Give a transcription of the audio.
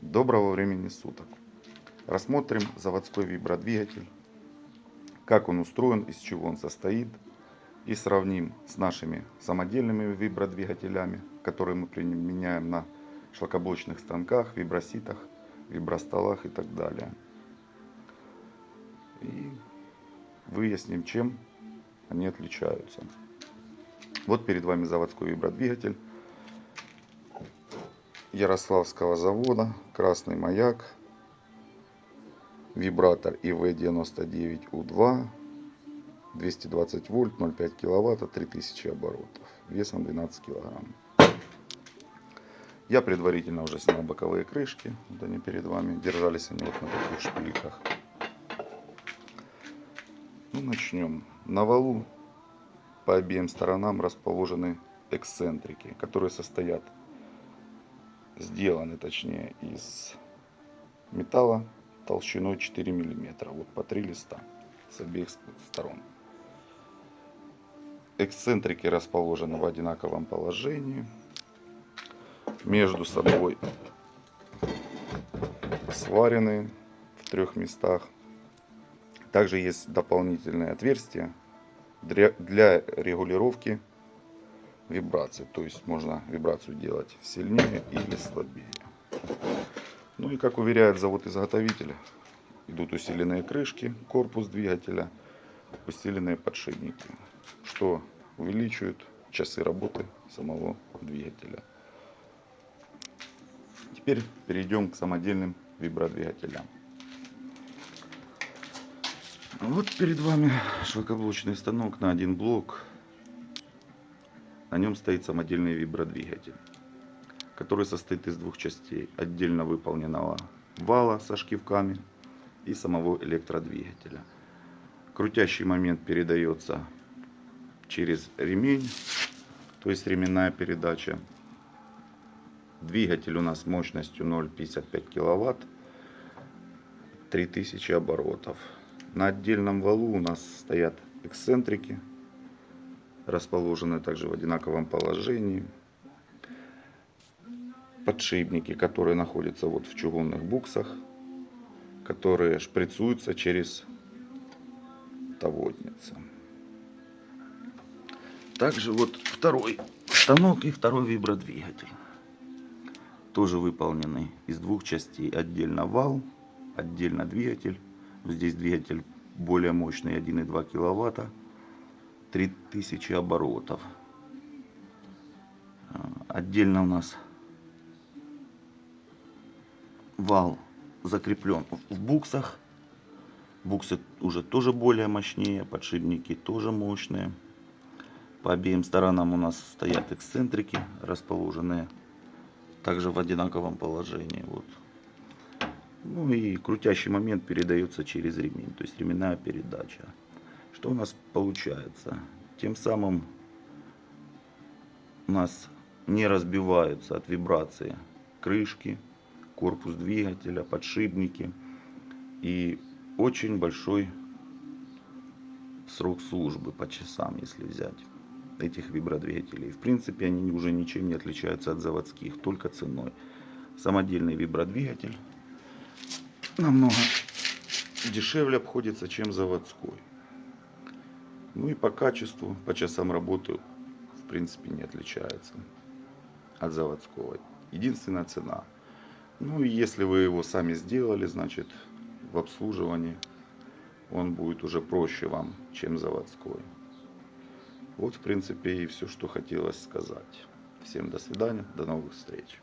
Доброго времени суток. Рассмотрим заводской вибродвигатель, как он устроен, из чего он состоит, и сравним с нашими самодельными вибродвигателями, которые мы применяем на шлакоблочных станках, виброситах, вибростолах и так далее. И выясним, чем они отличаются. Вот перед вами заводской вибродвигатель Ярославского завода, красный маяк, вибратор ИВ-99У2, 220 вольт, 0,5 киловатта, 3000 оборотов, весом 12 килограмм. Я предварительно уже снял боковые крышки, вот они перед вами, держались они вот на таких шпильках. Ну, начнем. На валу по обеим сторонам расположены эксцентрики, которые состоят сделаны точнее из металла толщиной 4 миллиметра вот по три листа с обеих сторон. Эксцентрики расположены в одинаковом положении. Между собой сварены в трех местах. Также есть дополнительные отверстия для регулировки вибрации. То есть можно вибрацию делать сильнее или слабее. Ну и как уверяет завод-изготовитель, идут усиленные крышки, корпус двигателя, усиленные подшипники, что увеличивает часы работы самого двигателя. Теперь перейдем к самодельным вибродвигателям. Вот перед вами шлакоблочный станок на один блок на нем стоит самодельный вибродвигатель, который состоит из двух частей. Отдельно выполненного вала со шкивками и самого электродвигателя. Крутящий момент передается через ремень, то есть ременная передача. Двигатель у нас мощностью 0,55 киловатт, 3000 оборотов. На отдельном валу у нас стоят эксцентрики расположены также в одинаковом положении. Подшипники, которые находятся вот в чугунных буксах, которые шприцуются через таводницы. Также вот второй станок и второй вибродвигатель. Тоже выполнены из двух частей. Отдельно вал, отдельно двигатель. Здесь двигатель более мощный 1,2 киловатта 3000 оборотов. Отдельно у нас вал закреплен в буксах. Буксы уже тоже более мощнее, подшипники тоже мощные. По обеим сторонам у нас стоят эксцентрики, расположенные также в одинаковом положении. Вот. Ну и крутящий момент передается через ремень, то есть ременная передача. Что у нас получается? Тем самым у нас не разбиваются от вибрации крышки, корпус двигателя, подшипники. И очень большой срок службы по часам, если взять этих вибродвигателей. В принципе, они уже ничем не отличаются от заводских, только ценой. Самодельный вибродвигатель намного дешевле обходится, чем заводской. Ну и по качеству, по часам работы, в принципе, не отличается от заводского. Единственная цена. Ну и если вы его сами сделали, значит, в обслуживании он будет уже проще вам, чем заводской. Вот, в принципе, и все, что хотелось сказать. Всем до свидания, до новых встреч.